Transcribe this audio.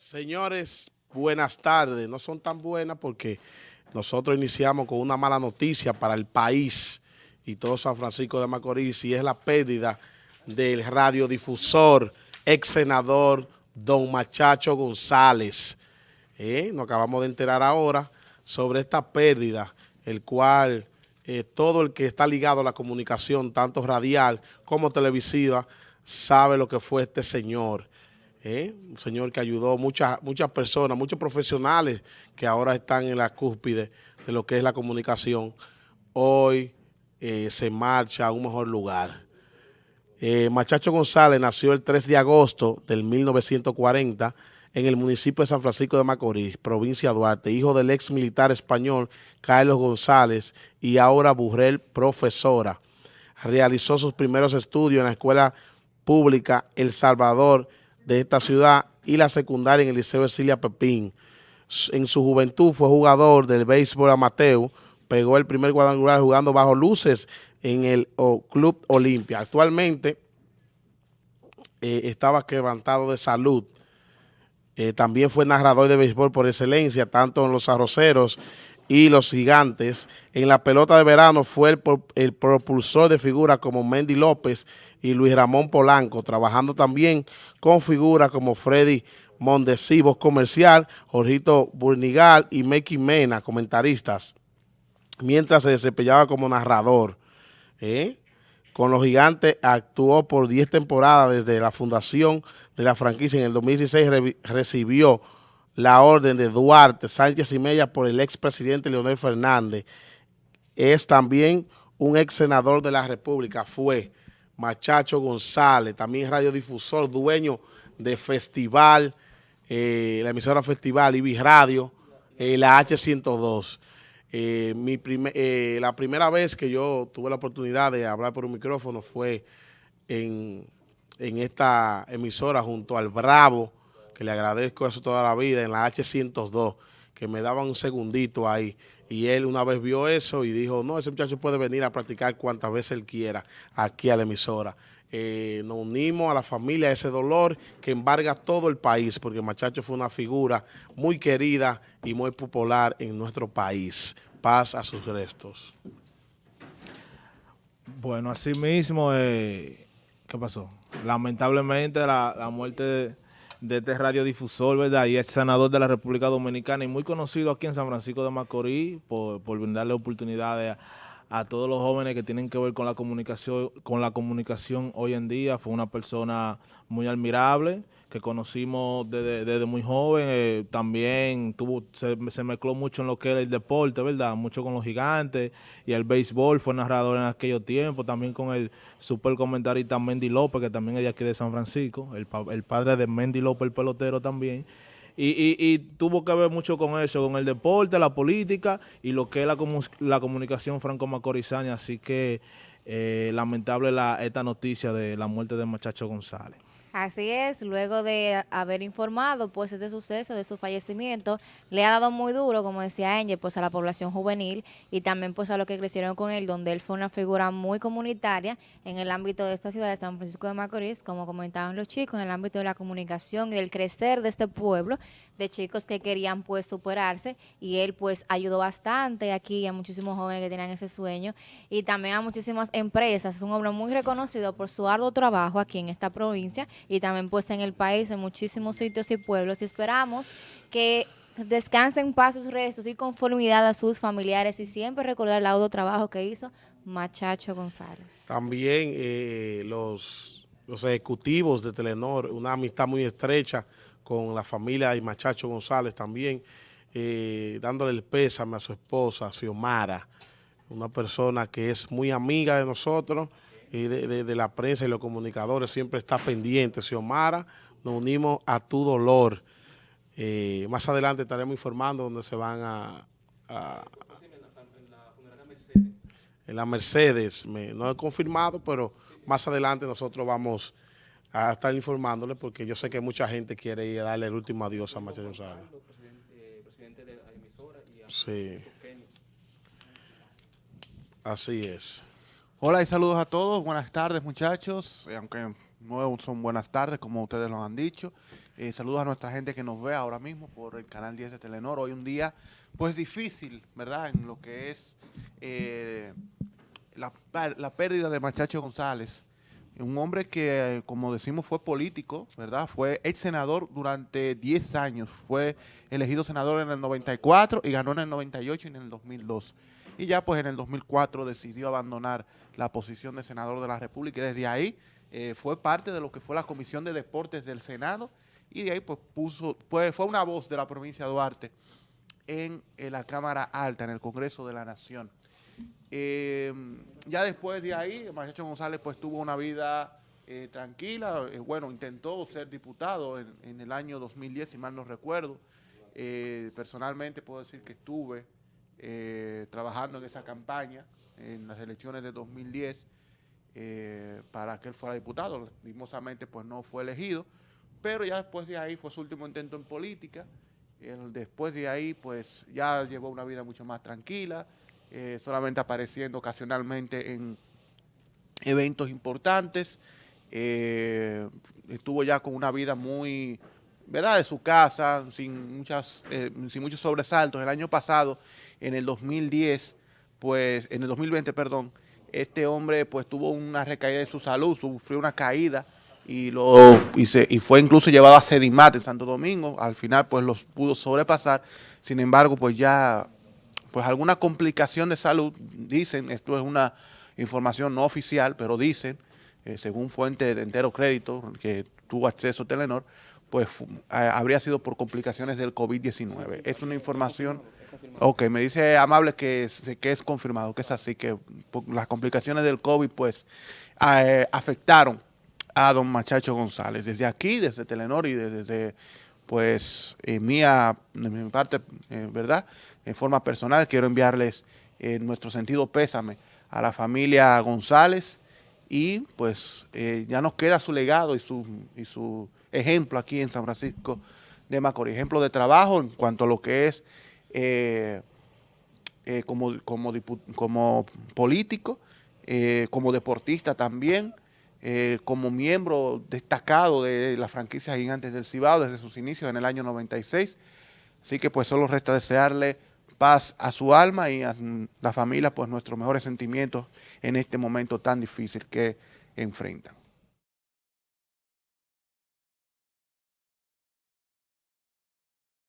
Señores, buenas tardes. No son tan buenas porque nosotros iniciamos con una mala noticia para el país y todo San Francisco de Macorís y es la pérdida del radiodifusor, ex senador don Machacho González. Eh, nos acabamos de enterar ahora sobre esta pérdida, el cual eh, todo el que está ligado a la comunicación, tanto radial como televisiva, sabe lo que fue este señor. ¿Eh? un señor que ayudó muchas muchas personas, muchos profesionales que ahora están en la cúspide de lo que es la comunicación, hoy eh, se marcha a un mejor lugar. Eh, Machacho González nació el 3 de agosto del 1940 en el municipio de San Francisco de Macorís, provincia de Duarte, hijo del ex militar español Carlos González y ahora Burrell, profesora. Realizó sus primeros estudios en la escuela pública El Salvador de esta ciudad y la secundaria en el Liceo Cecilia Pepín. En su juventud fue jugador del béisbol amateur, pegó el primer cuadrangular jugando bajo luces en el Club Olimpia. Actualmente eh, estaba quebrantado de salud. Eh, también fue narrador de béisbol por excelencia, tanto en los arroceros y los gigantes. En la pelota de verano fue el, propulsor de figuras como Mendy López y Luis Ramón Polanco, trabajando también con figuras como Freddy Mondesivos Comercial, Jorgito Burnigal y Meki Mena, comentaristas, mientras se desempeñaba como narrador. ¿eh? Con los gigantes actuó por 10 temporadas desde la fundación de la franquicia. En el 2016 recibió la orden de Duarte Sánchez y Mella por el expresidente Leonel Fernández. Es también un ex senador de la República, fue Machacho González, también radiodifusor, dueño de Festival, eh, la emisora Festival, Ibis Radio, eh, la H102. Eh, mi la primera vez que yo tuve la oportunidad de hablar por un micrófono fue en, en esta emisora junto al Bravo, que le agradezco eso toda la vida, en la H102, que me daban un segundito ahí. Y él una vez vio eso y dijo, no, ese muchacho puede venir a practicar cuantas veces él quiera aquí a la emisora. Eh, nos unimos a la familia a ese dolor que embarga todo el país, porque Machacho fue una figura muy querida y muy popular en nuestro país. Paz a sus restos. Bueno, así mismo, eh, ¿qué pasó? Lamentablemente la, la muerte... De de este radiodifusor, ¿verdad? Y es senador de la República Dominicana y muy conocido aquí en San Francisco de Macorís por, por brindarle oportunidades a, todos los jóvenes que tienen que ver con la comunicación con la comunicación hoy en día. Fue una persona muy admirable que conocimos desde, muy joven, eh, también tuvo se, mezcló mucho en lo que era el deporte, ¿verdad? Mucho con los gigantes y el béisbol, fue narrador en aquellos tiempos, también con el super comentarista Mendy López, que también es de aquí de San Francisco, el, el padre de Mendy López, el pelotero también. Y, y, tuvo que ver mucho con eso, con el deporte, la política y lo que es la, la comunicación franco-macorizana. Así que eh, lamentable la, esta noticia de la muerte de Machacho González. Así es, luego de haber informado pues este suceso, de su fallecimiento, le ha dado muy duro, como decía Angel, pues a la población juvenil y también pues a los que crecieron con él, donde él fue una figura muy comunitaria en el ámbito de esta ciudad de San Francisco de Macorís, como comentaban los chicos, en el ámbito de la comunicación y del crecer de este pueblo, de chicos que querían pues superarse y él pues ayudó bastante aquí a muchísimos jóvenes que tenían ese sueño y también a muchísimas empresas. Es un hombre muy reconocido por su arduo trabajo aquí en esta provincia y también puesta en el país, en muchísimos sitios y pueblos. Y esperamos que descansen paz sus restos y conformidad a sus familiares y siempre recordar el laudo trabajo que hizo Machacho González. También eh, los, los ejecutivos de Telenor, una amistad muy estrecha con la familia de Machacho González también, eh, dándole el pésame a su esposa, Xiomara, una persona que es muy amiga de nosotros, y de, la prensa y los comunicadores siempre está pendiente. Xiomara, nos unimos a tu dolor. Eh, más adelante estaremos informando dónde se van a... en la Mercedes, no he confirmado, pero más adelante nosotros vamos a estar informándole porque yo sé que mucha gente quiere ir a darle el último adiós a Machado González. Sí. Así es. Hola y saludos a todos. Buenas tardes, muchachos. Eh, aunque no son buenas tardes, como ustedes lo han dicho. Eh, saludos a nuestra gente que nos ve ahora mismo por el canal 10 de Telenor. Hoy un día, pues difícil, ¿verdad? En lo que es eh, la, la, pérdida de Machacho González. Un hombre que, como decimos, fue político, ¿verdad? Fue ex senador durante 10 años. Fue elegido senador en el 94 y ganó en el 98 y en el 2002. Y ya pues en el 2004 decidió abandonar la posición de senador de la República y desde ahí eh, fue parte de lo que fue la Comisión de Deportes del Senado y de ahí pues puso, pues fue una voz de la provincia de Duarte en, la Cámara Alta, en el Congreso de la Nación. Eh, ya después de ahí, Machacho González pues tuvo una vida eh, tranquila, bueno, intentó ser diputado en, el año 2010, si mal no recuerdo. personalmente puedo decir que estuve trabajando en esa campaña en las elecciones de 2010 eh, para que él fuera diputado. Lastimosamente pues no fue elegido, pero ya después de ahí fue su último intento en política. después de ahí pues ya llevó una vida mucho más tranquila, eh, solamente apareciendo ocasionalmente en eventos importantes. Eh, estuvo ya con una vida muy, ¿verdad?, de su casa, sin, muchas, sin muchos sobresaltos. El año pasado, en el 2010, pues, en el 2020, perdón, este hombre pues tuvo una recaída de su salud, sufrió una caída y, lo, y, y fue incluso llevado a Sedimat en Santo Domingo. Al final pues los pudo sobrepasar. Sin embargo pues ya pues alguna complicación de salud, dicen, esto es una información no oficial, pero dicen, eh, según fuente de entero crédito que tuvo acceso a Telenor, pues habría sido por complicaciones del COVID-19. es una información... Ok, me dice Amable que es, que es confirmado, que es así, que las complicaciones del COVID pues eh, afectaron a don Machacho González. Desde aquí, desde Telenor y desde, pues, mía, de mi parte, eh, ¿verdad? En forma personal, quiero enviarles en nuestro sentido pésame a la familia González y pues eh, ya nos queda su legado y su, y su ejemplo aquí en San Francisco de Macorís, ejemplo de trabajo en cuanto a lo que es eh, eh, como, como, como, político, eh, como deportista también, como miembro destacado de la franquicia Gigantes del Cibao desde sus inicios en el año 96. Así que pues solo resta desearle paz a su alma y a la familia pues nuestros mejores sentimientos en este momento tan difícil que enfrentan.